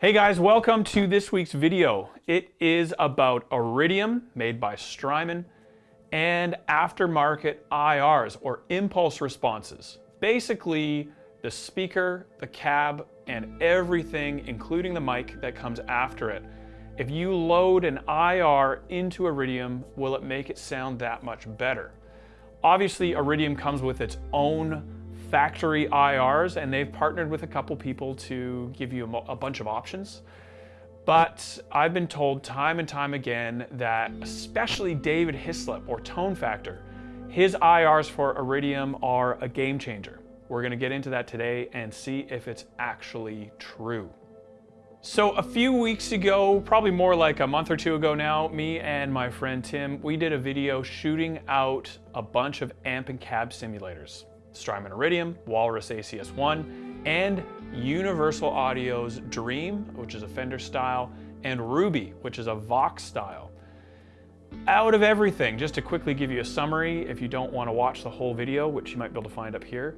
Hey guys, welcome to this week's video. It is about Iridium, made by Strymon, and aftermarket IRs, or impulse responses. Basically, the speaker, the cab, and everything, including the mic that comes after it. If you load an IR into Iridium, will it make it sound that much better? Obviously, Iridium comes with its own factory IRs, and they've partnered with a couple people to give you a, a bunch of options. But I've been told time and time again that especially David Hislop or Tone Factor, his IRs for Iridium are a game changer. We're gonna get into that today and see if it's actually true. So a few weeks ago, probably more like a month or two ago now, me and my friend Tim, we did a video shooting out a bunch of amp and cab simulators. Strymon Iridium, Walrus ACS1, and Universal Audio's Dream, which is a Fender style, and Ruby, which is a Vox style. Out of everything, just to quickly give you a summary, if you don't want to watch the whole video, which you might be able to find up here,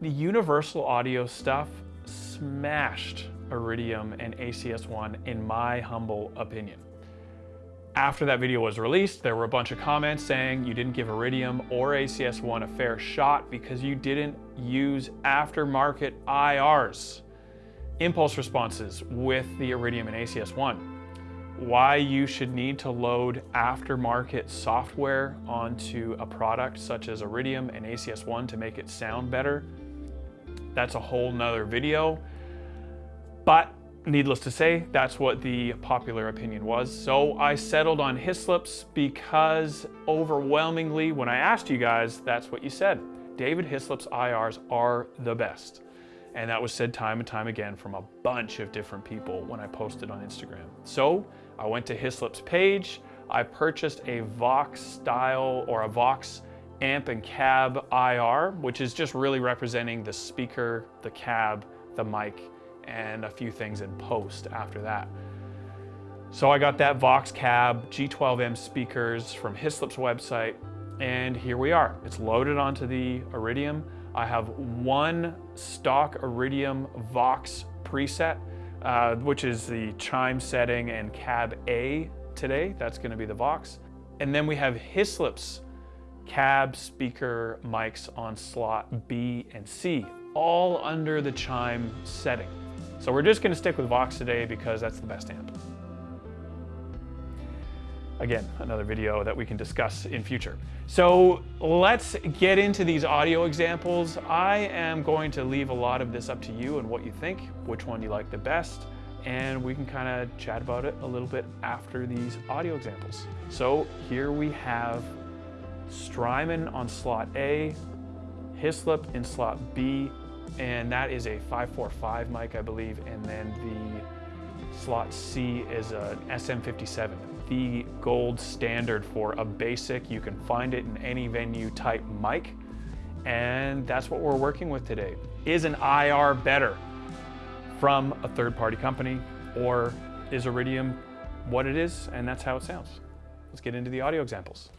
the Universal Audio stuff smashed Iridium and ACS1 in my humble opinion. After that video was released, there were a bunch of comments saying you didn't give Iridium or ACS1 a fair shot because you didn't use aftermarket IRs, impulse responses with the Iridium and ACS1. Why you should need to load aftermarket software onto a product such as Iridium and ACS1 to make it sound better, that's a whole nother video. But Needless to say, that's what the popular opinion was. So I settled on Hislop's because overwhelmingly, when I asked you guys, that's what you said. David Hislop's IRs are the best. And that was said time and time again from a bunch of different people when I posted on Instagram. So I went to Hislop's page, I purchased a Vox style or a Vox amp and cab IR, which is just really representing the speaker, the cab, the mic, and a few things in post after that. So I got that Vox Cab G12M speakers from Hislop's website, and here we are. It's loaded onto the Iridium. I have one stock Iridium Vox preset, uh, which is the chime setting and cab A today. That's gonna be the Vox. And then we have Hislop's cab speaker mics on slot B and C, all under the chime setting. So we're just gonna stick with Vox today because that's the best amp. Again, another video that we can discuss in future. So let's get into these audio examples. I am going to leave a lot of this up to you and what you think, which one you like the best, and we can kind of chat about it a little bit after these audio examples. So here we have Strymon on slot A, Hislop in slot B, and that is a 545 mic, I believe, and then the slot C is an SM57, the gold standard for a basic. You can find it in any venue type mic, and that's what we're working with today. Is an IR better from a third-party company, or is Iridium what it is, and that's how it sounds? Let's get into the audio examples.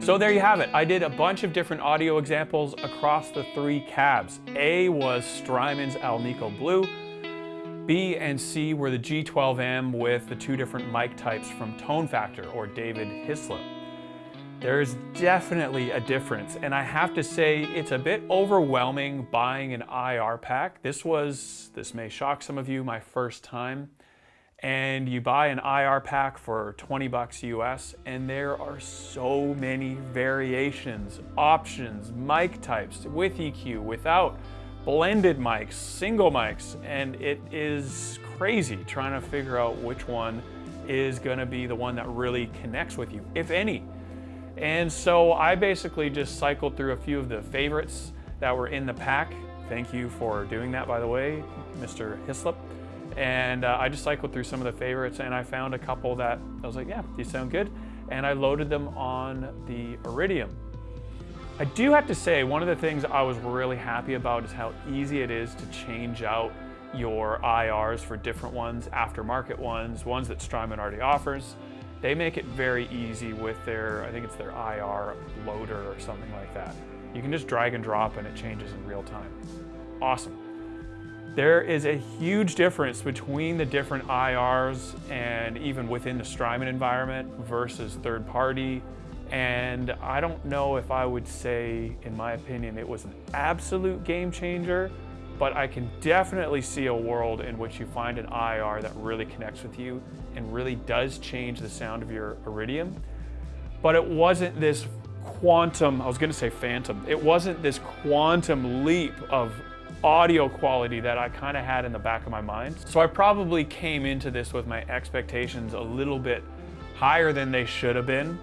So there you have it. I did a bunch of different audio examples across the three cabs. A was Strymon's Alnico Blue. B and C were the G12M with the two different mic types from Tone Factor or David Hislop. There's definitely a difference, and I have to say it's a bit overwhelming buying an IR pack. This was, this may shock some of you, my first time. And you buy an IR pack for 20 bucks US, and there are so many variations, options, mic types, with EQ, without, blended mics, single mics, and it is crazy trying to figure out which one is gonna be the one that really connects with you, if any. And so I basically just cycled through a few of the favorites that were in the pack. Thank you for doing that, by the way, Mr. Hislop. And uh, I just cycled through some of the favorites and I found a couple that I was like, yeah, these sound good. And I loaded them on the Iridium. I do have to say, one of the things I was really happy about is how easy it is to change out your IRs for different ones, aftermarket ones, ones that Strymon already offers. They make it very easy with their, I think it's their IR loader or something like that. You can just drag and drop and it changes in real time. Awesome. There is a huge difference between the different IRs and even within the Strymon environment versus third party. And I don't know if I would say, in my opinion, it was an absolute game changer, but I can definitely see a world in which you find an IR that really connects with you and really does change the sound of your Iridium. But it wasn't this quantum, I was gonna say phantom, it wasn't this quantum leap of audio quality that I kind of had in the back of my mind. So I probably came into this with my expectations a little bit higher than they should have been.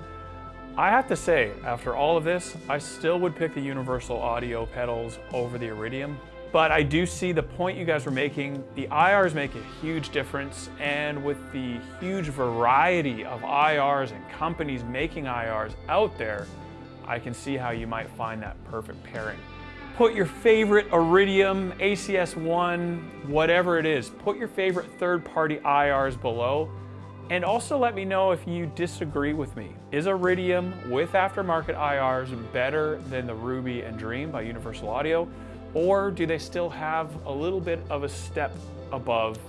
I have to say, after all of this, I still would pick the Universal Audio pedals over the Iridium but I do see the point you guys were making. The IRs make a huge difference, and with the huge variety of IRs and companies making IRs out there, I can see how you might find that perfect pairing. Put your favorite Iridium, ACS1, whatever it is, put your favorite third-party IRs below, and also let me know if you disagree with me. Is Iridium with aftermarket IRs better than the Ruby and Dream by Universal Audio? Or do they still have a little bit of a step above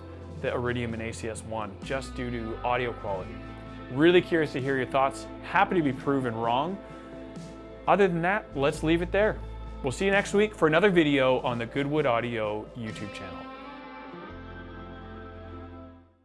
the Iridium and ACS1 just due to audio quality? Really curious to hear your thoughts. Happy to be proven wrong. Other than that, let's leave it there. We'll see you next week for another video on the Goodwood Audio YouTube channel.